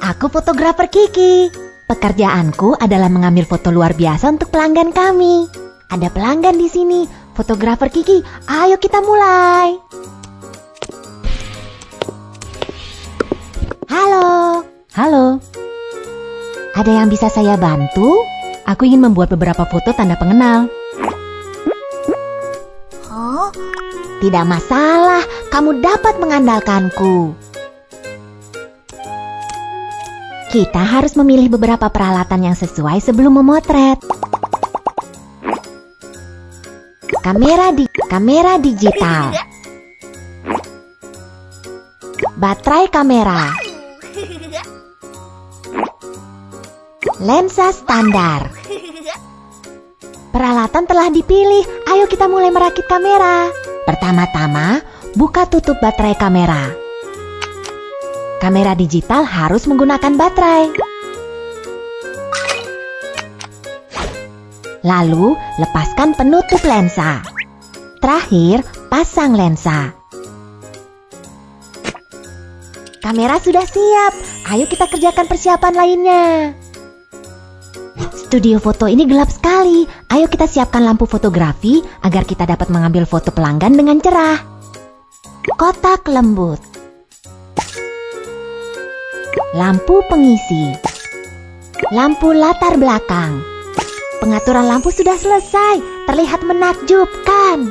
aku fotografer Kiki. Pekerjaanku adalah mengambil foto luar biasa untuk pelanggan kami. Ada pelanggan di sini, fotografer Kiki. Ayo kita mulai. Halo. Halo. Ada yang bisa saya bantu? Aku ingin membuat beberapa foto tanda pengenal. Oh, Tidak masalah, kamu dapat mengandalkanku. Kita harus memilih beberapa peralatan yang sesuai sebelum memotret. Kamera di kamera digital. Baterai kamera. Lensa standar. Peralatan telah dipilih. Ayo kita mulai merakit kamera. Pertama-tama, buka tutup baterai kamera. Kamera digital harus menggunakan baterai. Lalu, lepaskan penutup lensa. Terakhir, pasang lensa. Kamera sudah siap. Ayo kita kerjakan persiapan lainnya. Studio foto ini gelap sekali. Ayo kita siapkan lampu fotografi agar kita dapat mengambil foto pelanggan dengan cerah. Kotak lembut. Lampu pengisi. Lampu latar belakang. Pengaturan lampu sudah selesai. Terlihat menakjubkan.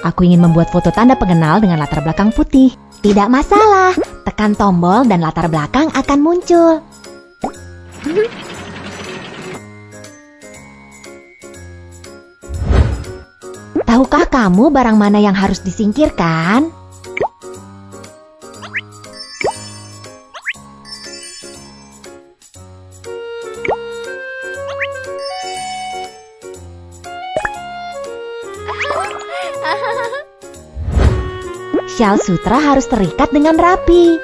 Aku ingin membuat foto tanda pengenal dengan latar belakang putih. Tidak masalah. Tekan tombol dan latar belakang akan muncul. Tahukah kamu barang mana yang harus disingkirkan? Syal sutra harus terikat dengan rapi.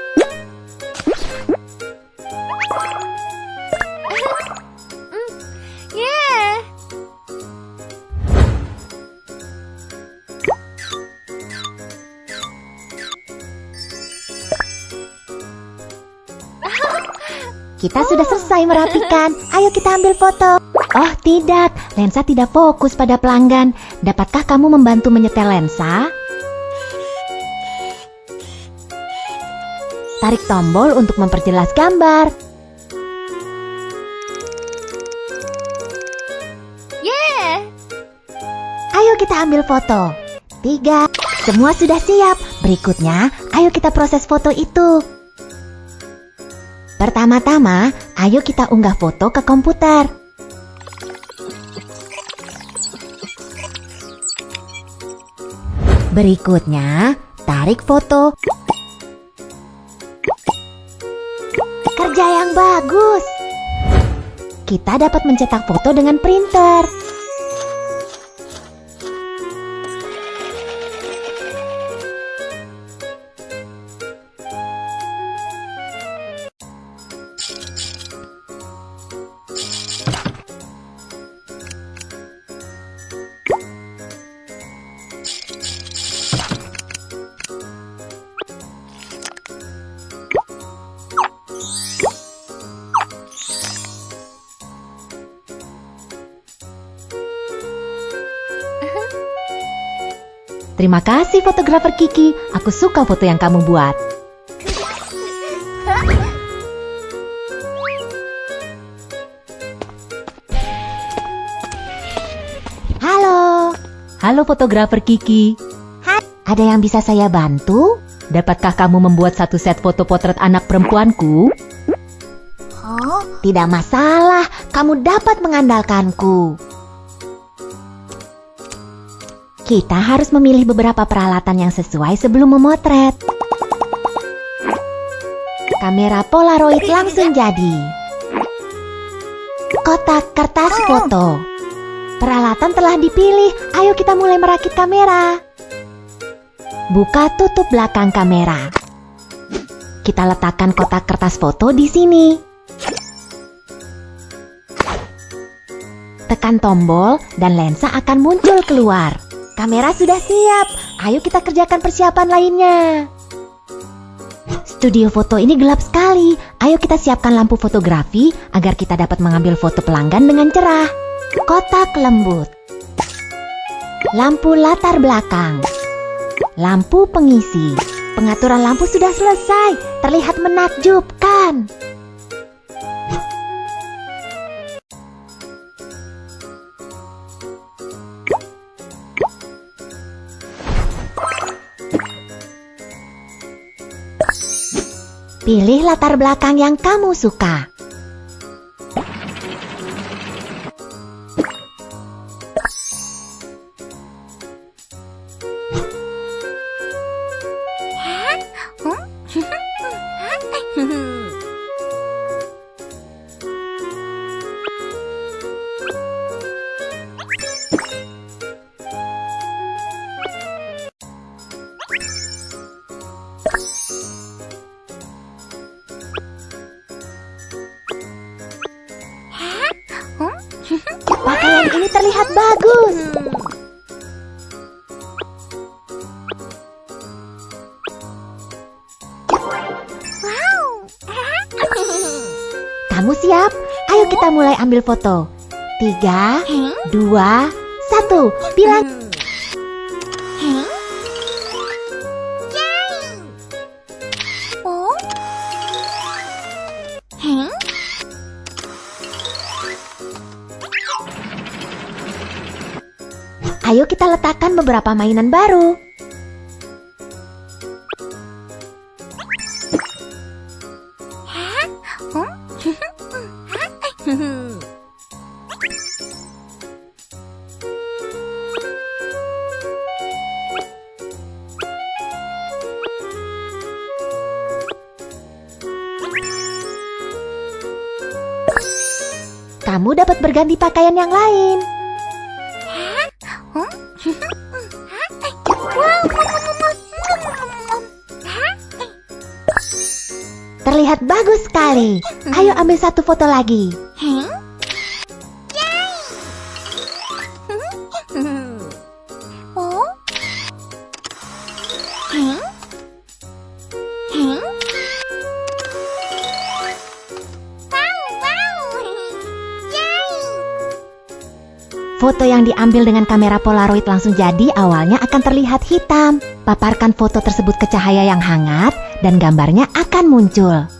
Kita sudah selesai merapikan. Ayo kita ambil foto. Oh tidak, lensa tidak fokus pada pelanggan. Dapatkah kamu membantu menyetel lensa? Tarik tombol untuk memperjelas gambar. Yeah. Ayo kita ambil foto. Tiga, semua sudah siap. Berikutnya, ayo kita proses foto itu. Pertama-tama, ayo kita unggah foto ke komputer. Berikutnya, tarik foto. Kerja yang bagus. Kita dapat mencetak foto dengan printer. Terima kasih fotografer Kiki. Aku suka foto yang kamu buat. Halo. Halo fotografer Kiki. Hai. Ada yang bisa saya bantu? Dapatkah kamu membuat satu set foto potret anak perempuanku? Oh, Tidak masalah, kamu dapat mengandalkanku. Kita harus memilih beberapa peralatan yang sesuai sebelum memotret. Kamera Polaroid langsung jadi. Kotak kertas foto. Peralatan telah dipilih, ayo kita mulai merakit kamera. Buka tutup belakang kamera. Kita letakkan kotak kertas foto di sini. Tekan tombol dan lensa akan muncul keluar. Kamera sudah siap. Ayo kita kerjakan persiapan lainnya. Studio foto ini gelap sekali. Ayo kita siapkan lampu fotografi agar kita dapat mengambil foto pelanggan dengan cerah. Kotak lembut. Lampu latar belakang. Lampu pengisi. Pengaturan lampu sudah selesai. Terlihat menakjubkan. Pilih latar belakang yang kamu suka. Terlihat bagus. Kamu siap? Ayo kita mulai ambil foto. Tiga, dua, satu. Bilang Ayo kita letakkan beberapa mainan baru. Kamu dapat berganti pakaian yang lain. Sekali. Ayo ambil satu foto lagi. Foto yang diambil dengan kamera Polaroid langsung jadi awalnya akan terlihat hitam. Paparkan foto tersebut ke cahaya yang hangat dan gambarnya akan muncul.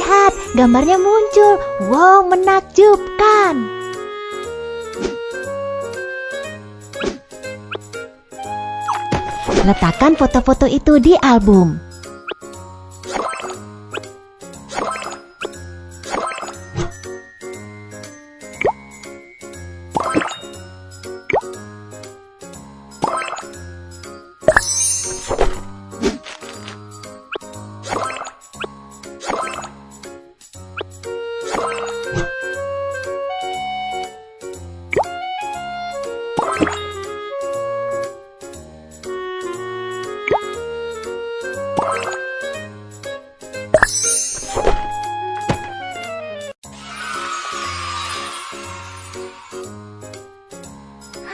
Lihat, gambarnya muncul. Wow, menakjubkan. Letakkan foto-foto itu di album.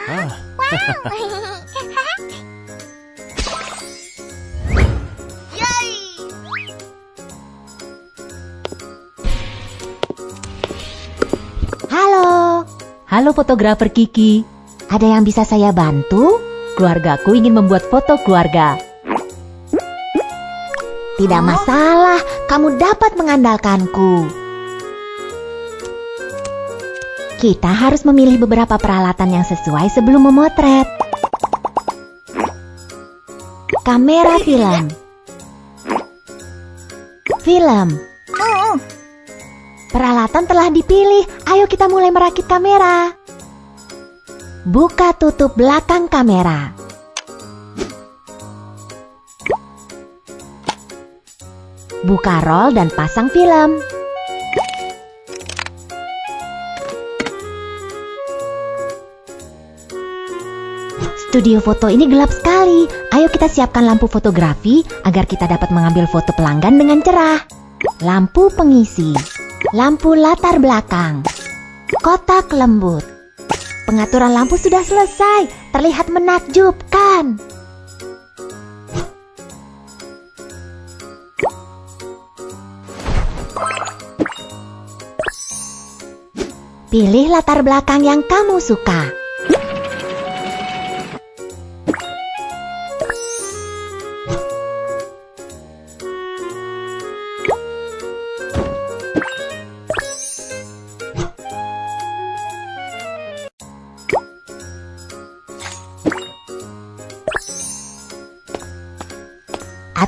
Yay! Halo, Halo fotografer Kiki, ada yang bisa saya bantu? keluargaku ingin membuat foto keluarga. Tidak masalah, kamu dapat mengandalkanku. Kita harus memilih beberapa peralatan yang sesuai sebelum memotret. Kamera film. Film. Peralatan telah dipilih. Ayo kita mulai merakit kamera. Buka tutup belakang kamera. Buka roll dan pasang film. Studio foto ini gelap sekali. Ayo kita siapkan lampu fotografi agar kita dapat mengambil foto pelanggan dengan cerah. Lampu pengisi, lampu latar belakang, kotak lembut. Pengaturan lampu sudah selesai, terlihat menakjubkan. Pilih latar belakang yang kamu suka.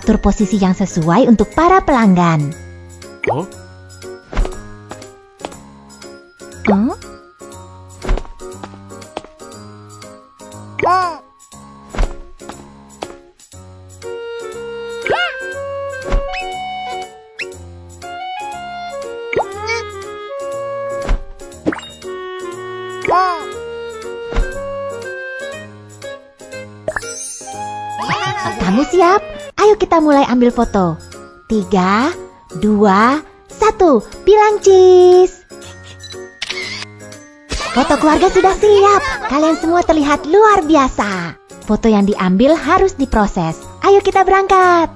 Atur posisi yang sesuai untuk para pelanggan. Kita mulai ambil foto. Tiga, dua, satu. Bilang cheese. Foto keluarga sudah siap. Kalian semua terlihat luar biasa. Foto yang diambil harus diproses. Ayo kita berangkat.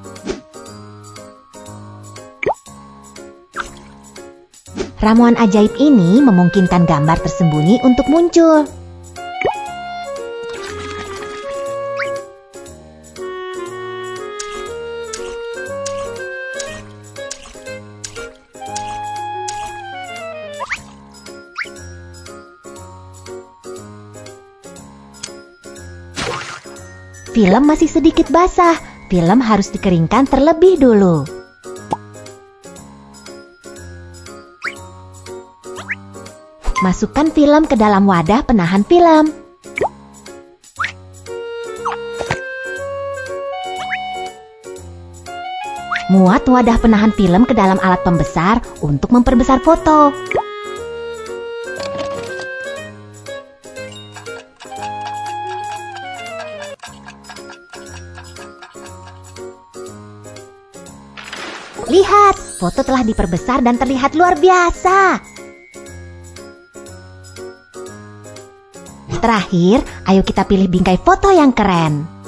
Ramuan ajaib ini memungkinkan gambar tersembunyi untuk muncul. Film masih sedikit basah. Film harus dikeringkan terlebih dulu. Masukkan film ke dalam wadah penahan film. Muat wadah penahan film ke dalam alat pembesar untuk memperbesar foto. Foto telah diperbesar dan terlihat luar biasa. Terakhir, ayo kita pilih bingkai foto yang keren.